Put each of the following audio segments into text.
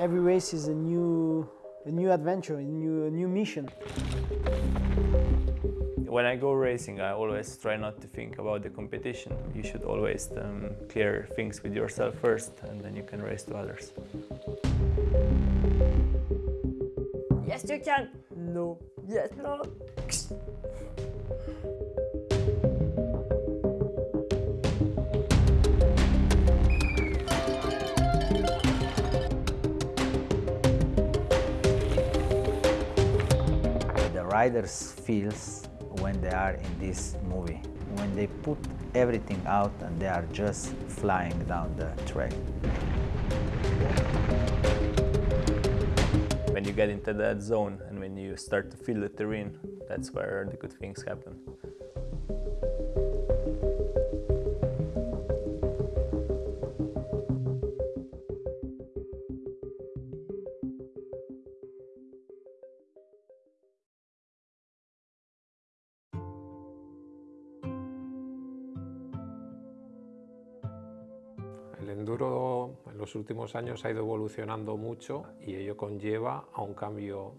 Every race is a new, a new adventure, a new, a new mission. When I go racing, I always try not to think about the competition. You should always um, clear things with yourself first, and then you can race to others. Yes, you can. No. Yes, no. Riders feels when they are in this movie, when they put everything out and they are just flying down the track. When you get into that zone and when you start to feel the terrain, that's where the good things happen. Últimos años ha ido evolucionando mucho y ello conlleva a un cambio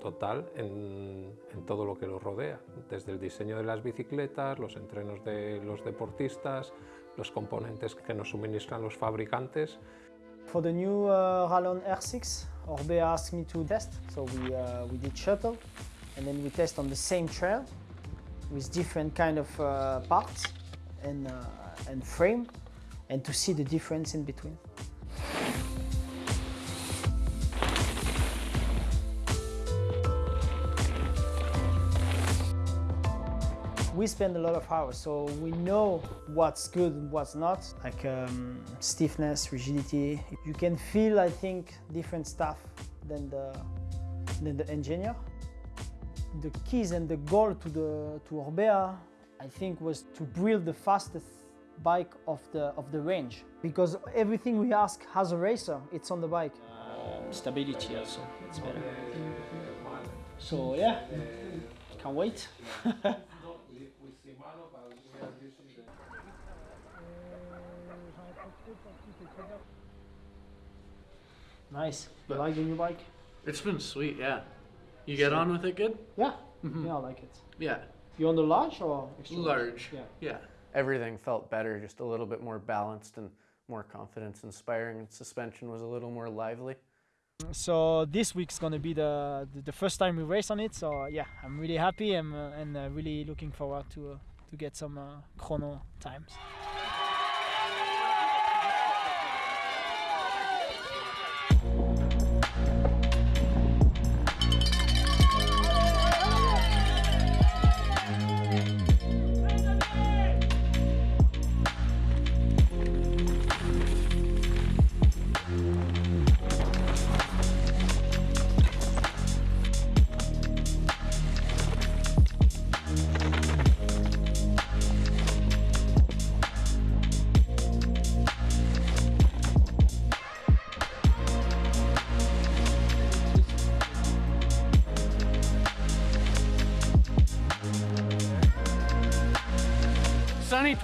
total en, en todo lo que lo rodea, desde el diseño de las bicicletas, los entrenos de los deportistas, los componentes que nos suministran los fabricantes. For the new uh, Rallon R6, Orbea asked me to test, so we, uh, we did shuttle, and then we test on the same trail with different kind of uh, parts and, uh, and frame, and to see the difference in between. We spend a lot of hours, so we know what's good and what's not, like um, stiffness, rigidity. You can feel, I think, different stuff than the, than the engineer. The keys and the goal to, the, to Orbea, I think, was to build the fastest bike of the, of the range. Because everything we ask has a racer, it's on the bike. stability also, it's better. So yeah, can't wait. Nice. You like the new bike? It's been sweet, yeah. You get on with it good? Yeah. Yeah, I like it. Yeah. You on the large or extra Large. Yeah. Yeah. everything felt better, just a little bit more balanced and more confidence inspiring, and suspension was a little more lively. So this week's gonna be the, the the first time we race on it. So yeah, I'm really happy and uh, and uh, really looking forward to uh, to get some uh, chrono times.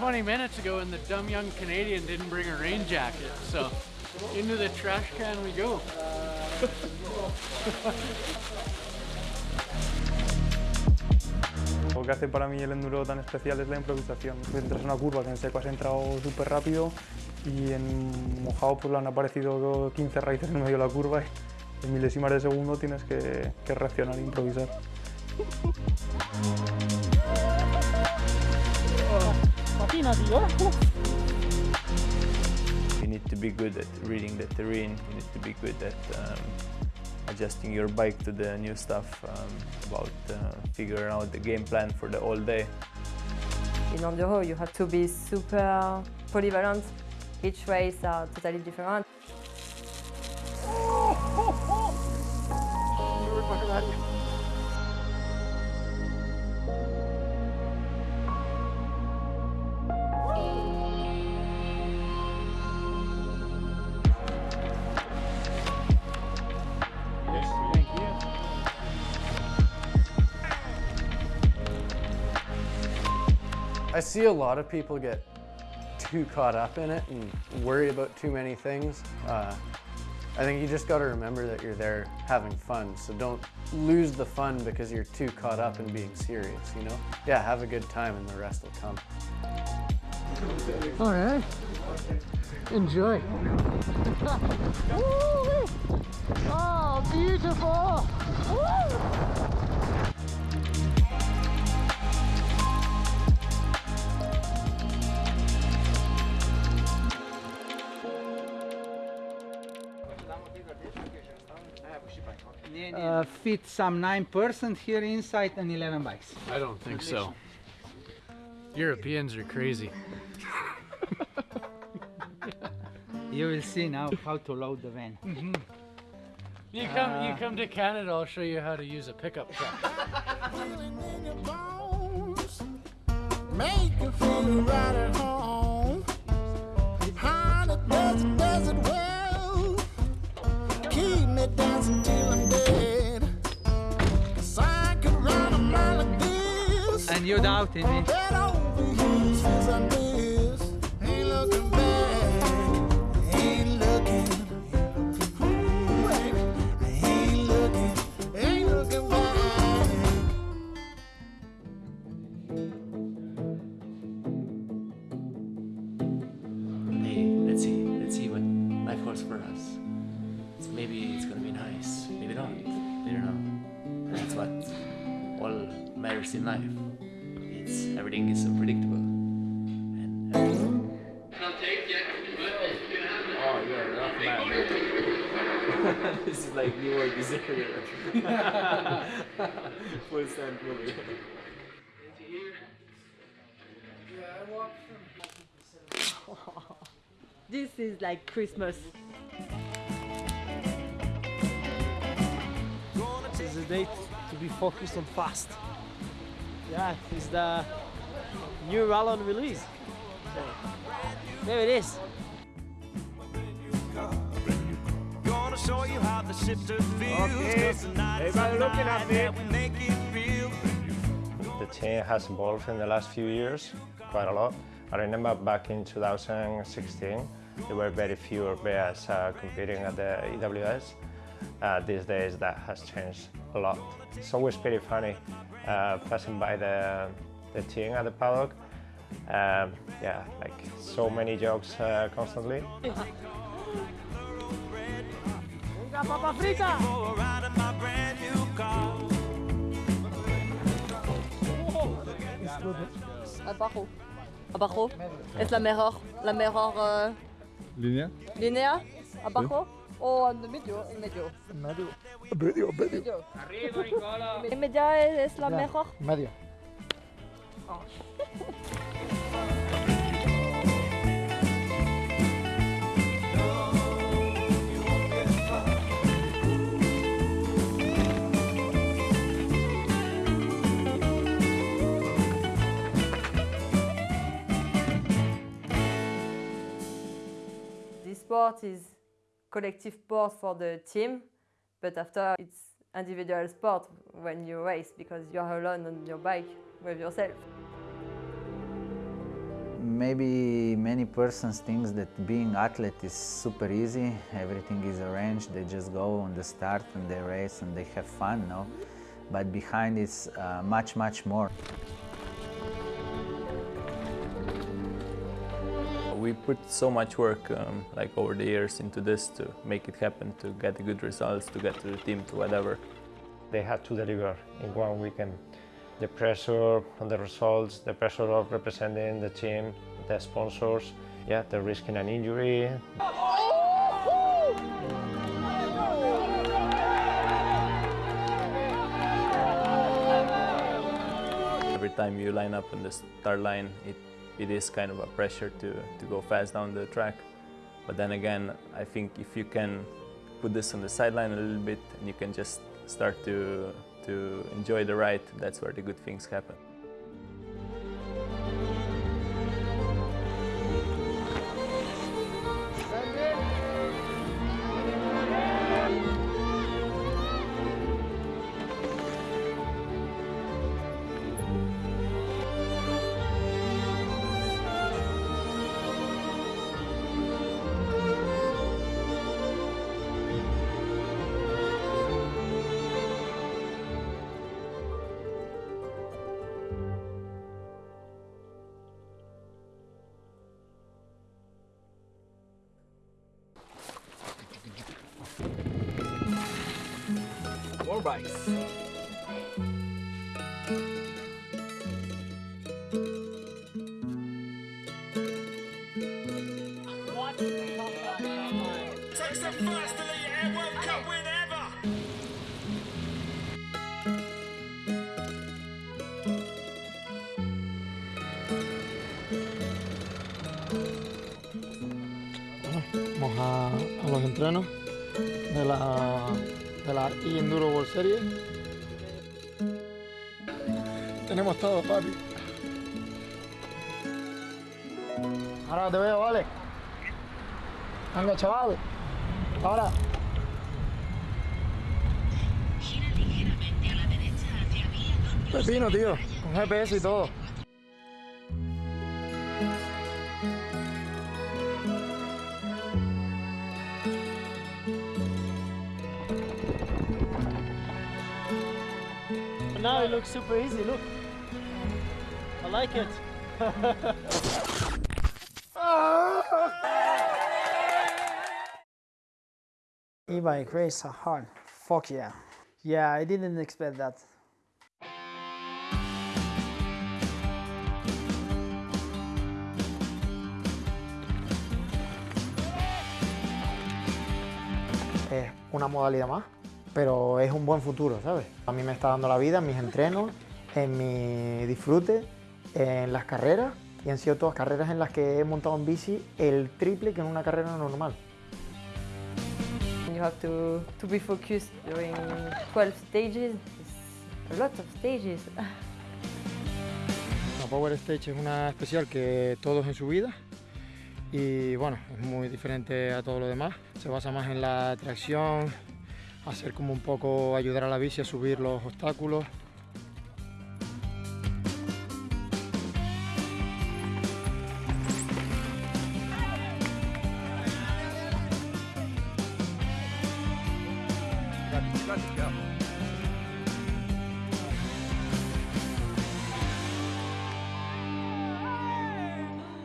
20 minutes ago, and the dumb young Canadian didn't bring a rain jacket, so into the trash can we go. Lo que hace para mí el enduro tan especial es la improvisación. Entras en una curva que en seco has entrado súper rápido y en mojado pues han aparecido 15 raíces en medio de la curva y en milésimas de segundo tienes que, que reaccionar e improvisar. Patina, tío. You need to be good at reading the terrain, you need to be good at um, adjusting your bike to the new stuff, um, about uh, figuring out the game plan for the whole day. In enduro, you have to be super polyvalent. Each race are totally different. I see a lot of people get too caught up in it and worry about too many things. Uh, I think you just got to remember that you're there having fun. So don't lose the fun because you're too caught up in being serious, you know? Yeah, have a good time and the rest will come. All right. Enjoy. oh, beautiful. Uh, fit some 9% here inside and 11 bikes. I don't think so. Europeans are crazy. You will see now how to load the van. You come, you come to Canada. I'll show you how to use a pickup truck. Make you feel right at home. Honey, does it, does it And you're doubting me? Full stand movie. This is like Christmas. This is the date to be focused on fast. Yeah, it's the new Rallon release. So, there it is. Gonna show you how the shifter feels. Okay. 'cause Everybody looking at me. The team has evolved in the last few years quite a lot. I remember back in 2016, there were very few Orbeas uh, competing at the EWS. Uh, these days, that has changed a lot. It's always pretty funny uh, passing by the, the team at the paddock. Um, yeah, like so many jokes uh, constantly. Abajo. Abajo. Es la mejor, la mejor uh, ¿Línea? línea. Abajo. O en medio, en medio. Medio. Medio. Arriba, Nicola. En medio es la mejor. Medio. Sport is collective sport for the team, but after it's individual sport when you race because you're alone on your bike with yourself. Maybe many persons think that being athlete is super easy, everything is arranged, they just go on the start and they race and they have fun, no? But behind it's uh, much, much more. We put so much work, um, like over the years, into this to make it happen, to get the good results, to get to the team, to whatever. They had to deliver in one weekend. The pressure on the results, the pressure of representing the team, the sponsors, yeah, the risking an injury. Every time you line up on the start line, it, it is kind of a pressure to, to go fast down the track. But then again, I think if you can put this on the sideline a little bit and you can just start to, to enjoy the ride, that's where the good things happen. Bikes. Chaval. Ahora. Pepino, tío. Con GPS y todo. Now it looks super easy, look. I like it. E-bike race hard. Fuck yeah. Yeah, I didn't expect that. Es una modalidad más, pero es un buen futuro, ¿sabes? A mí me está dando la vida en mis entrenos, en mi disfrute, en las carreras, y han sido todas carreras en las que he montado en bici el triple que en una carrera normal. You have to, to be focused during 12 stages. It's a lot of stages. La Power Stage es una especial que todos en su vida y bueno, es muy diferente a todo lo demás. Se basa más en la tracción, hacer como un poco ayudar a la bici a subir los obstáculos.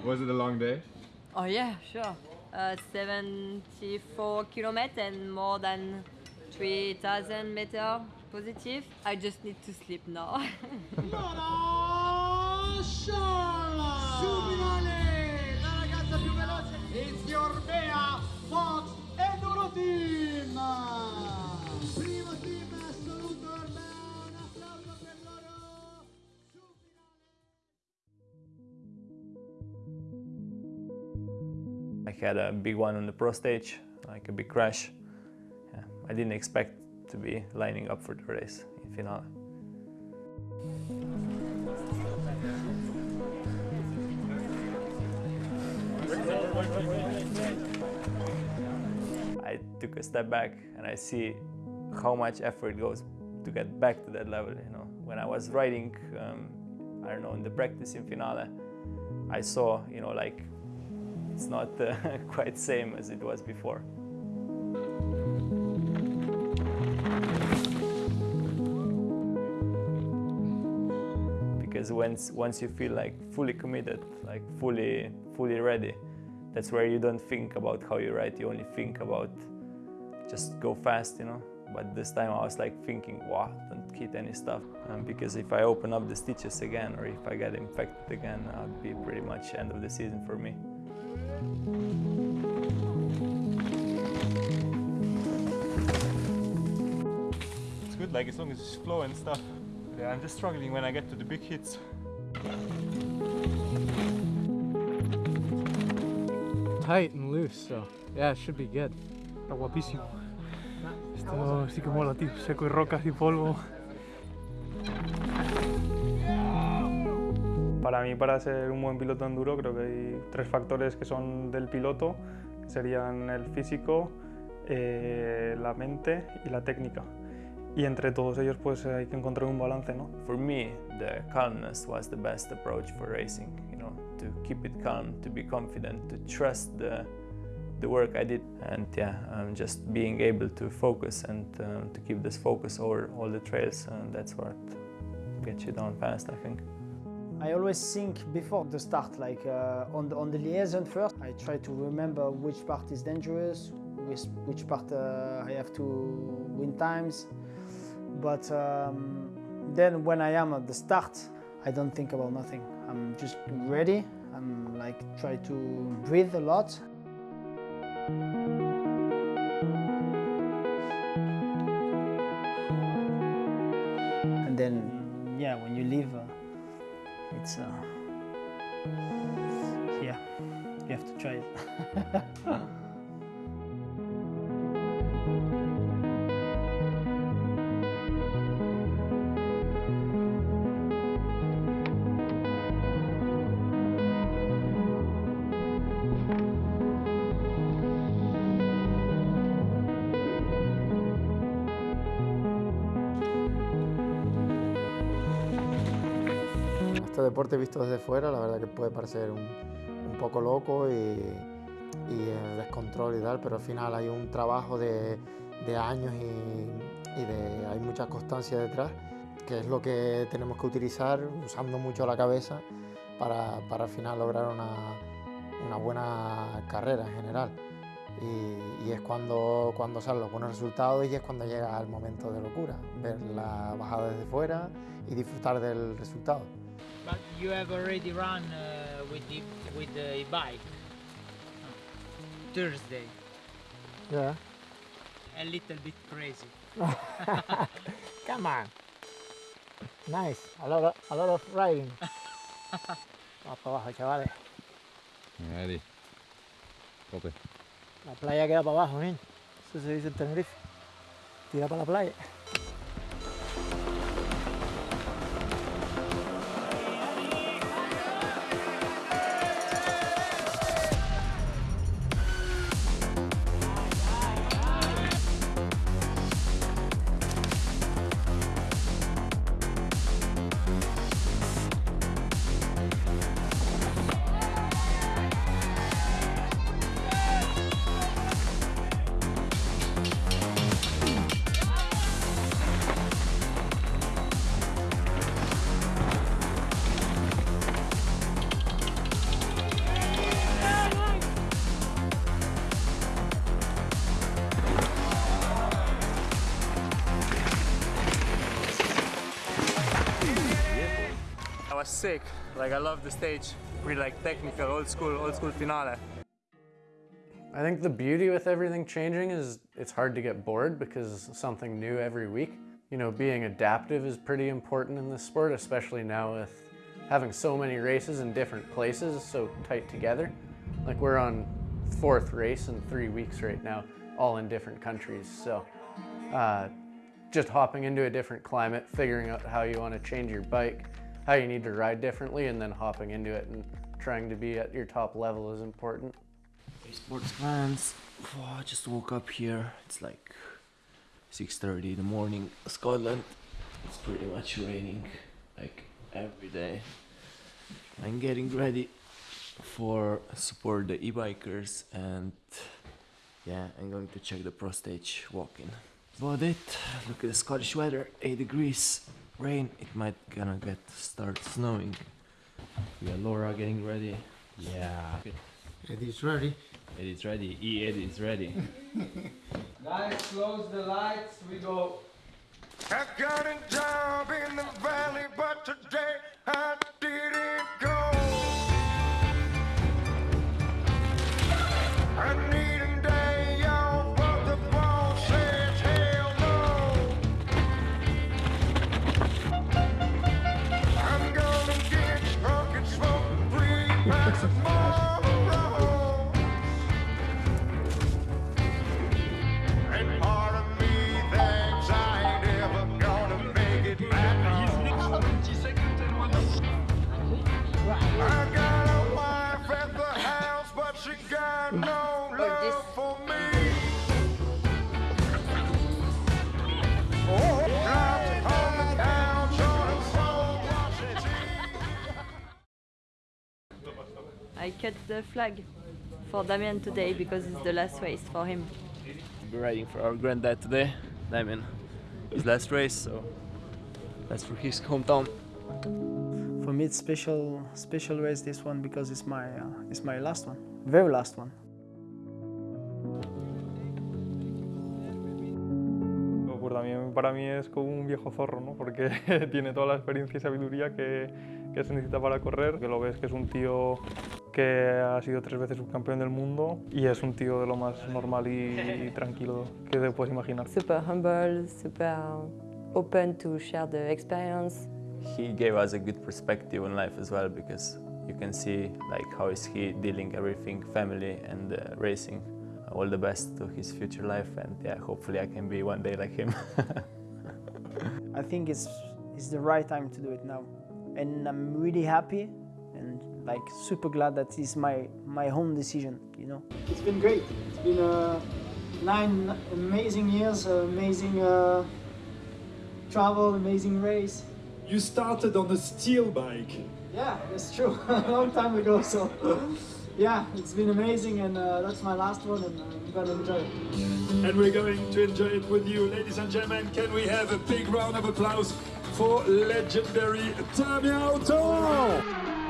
Was it a long day? Oh yeah, sure. Uh, 74 kilometers and more than 3000 meters positive. I just need to sleep now. Su finale, la ragazza più veloce. It's Orbea Fox Enduro Team. I had a big one on the pro stage, like a big crash. Yeah, I didn't expect to be lining up for the race in finale. I took a step back and I see how much effort goes to get back to that level. You know, when I was riding, um, I don't know, in the practice in finale, I saw, you know, like it's not uh, quite the same as it was before. Because once once you feel like fully committed, like fully fully ready, that's where you don't think about how you write, You only think about just go fast, you know. But this time I was like thinking, wow, don't hit any stuff. Um, because if I open up the stitches again or if I get infected again, I'll be pretty much end of the season for me. It's good, like as long as it's flow and stuff. Yeah, I'm just struggling when I get to the big hits. Tight and loose, so yeah, it should be good. Está guapísimo. Esto sí que mola, tío. Seco y rocas y polvo. Para mí, para ser un buen piloto enduro, creo que hay tres factores que son del piloto, que serían el físico, eh, la mente y la técnica. Y entre todos ellos, pues hay que encontrar un balance, ¿no? For me, the calmness was the best approach for racing. You know, to keep it calm, to be confident, to trust the work I did, and yeah, just being able to focus and um, to keep this focus over all the trails, and that's what gets you down fast, I think. I always think before the start, like uh, on, the, on the liaison first, I try to remember which part is dangerous, which, which part uh, I have to win times. But um, then when I am at the start, I don't think about nothing. I'm just ready. I'm like try to breathe a lot. Uh, yeah, you have to try it. deporte visto desde fuera, la verdad que puede parecer un, poco loco y, descontrol y tal, pero al final hay un trabajo de, años y, y de, hay mucha constancia detrás, que es lo que tenemos que utilizar usando mucho la cabeza para, al final lograr una, buena carrera en general. Y, y es cuando, cuando salen los buenos resultados y es cuando llega el momento de locura, ver la bajada desde fuera y disfrutar del resultado. But you have already run uh, with the with the e-bike Thursday. Yeah. A little bit crazy. Come on. Nice. A lot of, a lot of riding. Vamos para abajo, chavales. Ready. Tope. La playa queda para abajo, ¿eh? Eso se dice en Tenerife. Tira para la playa. Sick. Like I love the stage. Really like technical, old school, old school finale. I think the beauty with everything changing is it's hard to get bored because something new every week. You know, being adaptive is pretty important in this sport, especially now with having so many races in different places so tight together. Like we're on fourth race in three weeks right now, all in different countries. So uh, just hopping into a different climate, figuring out how you want to change your bike, how you need to ride differently, and then hopping into it and trying to be at your top level is important. Sports fans, oh, I just woke up here. It's like 6:30 in the morning, Scotland. It's pretty much raining like every day. I'm getting ready for support the e-bikers and yeah, I'm going to check the pro stage walking. About it. Look at the Scottish weather, 8 degrees, rain. It might gonna get start snowing. Yeah, Laura getting ready. Yeah. Eddie's ready. Eddie's ready. E Eddie is ready. Guys, close the lights. We go. I got a job in the valley, but today I didn't go. I cut the flag for Damien today because it's the last race for him. We're riding for our granddad today, Damien. His last race, so that's for his hometown. For me, it's special, special race this one because it's my, uh, it's my last one, very last one. Por también para mí es como un viejo zorro, ¿no? porque tiene toda la experiencia y sabiduría que, que se necesita para correr, que lo ves que es un tío que ha sido tres veces subcampeón del mundo y es un tío de lo más normal y, y tranquilo que te puedes imaginar. Super humble, super open to share the experience. He gave us a good perspective on life as well because you can see like how is he dealing everything, family and uh, racing. All the best to his future life and yeah, hopefully I can be one day like him. I think it's, it's the right time to do it now. And I'm really happy and like super glad that it's my, my own decision, you know. It's been great. It's been uh, nine amazing years, uh, amazing uh, travel, amazing race. You started on a steel bike. Yeah, that's true. a long time ago, so yeah, it's been amazing and uh, that's my last one and I'm gonna enjoy it. And we're going to enjoy it with you. Ladies and gentlemen, can we have a big round of applause for legendary Damien Oton?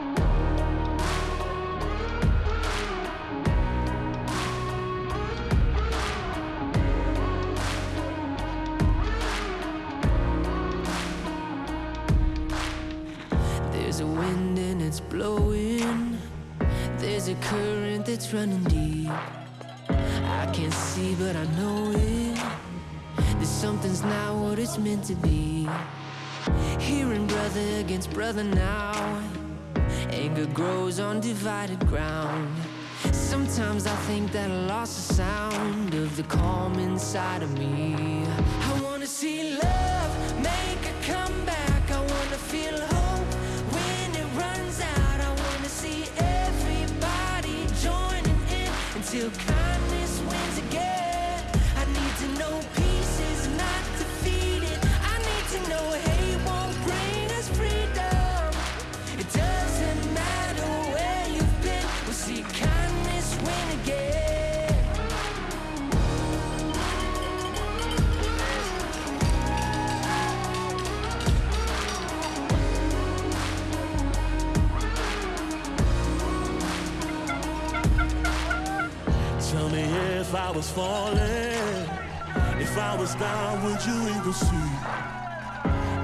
Current that's running deep. I can't see, but I know it. That something's not what it's meant to be. Hearing brother against brother now. Anger grows on divided ground. Sometimes I think that I lost the sound of the calm inside of me. I wanna see love make in until was falling, if I was down, would you even see?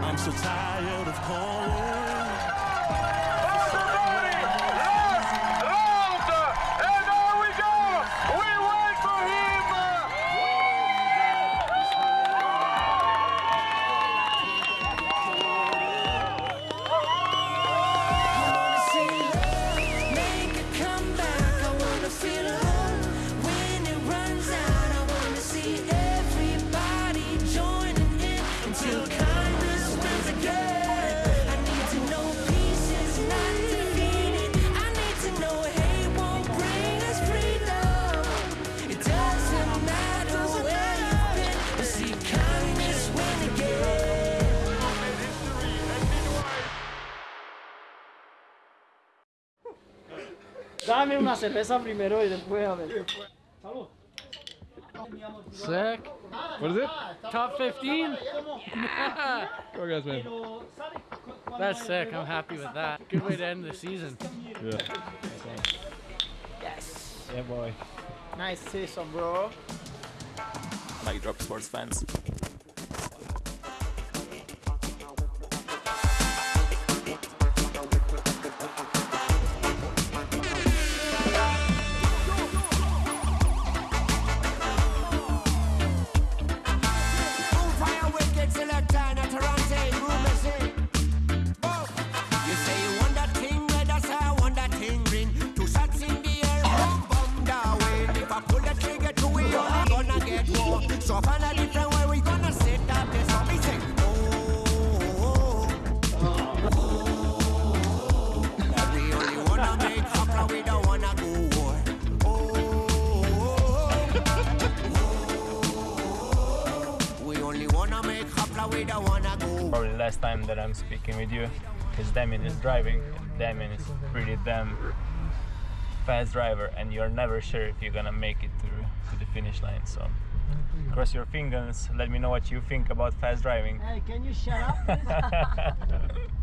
I'm so tired of calling. Cerveza primero y después a ver. Salud. Sick. What is it? Top 15? Go guys, man. That's sick. I'm happy with that. Good way to end the season. Yeah. Yes. Yeah, boy. Nice season, bro. Mic drop sports fans. That I'm speaking with you because Damien is driving. Damien is pretty damn fast driver and you're never sure if you're gonna make it to, to the finish line. So cross your fingers. Let me know what you think about fast driving. Hey, can you shut up?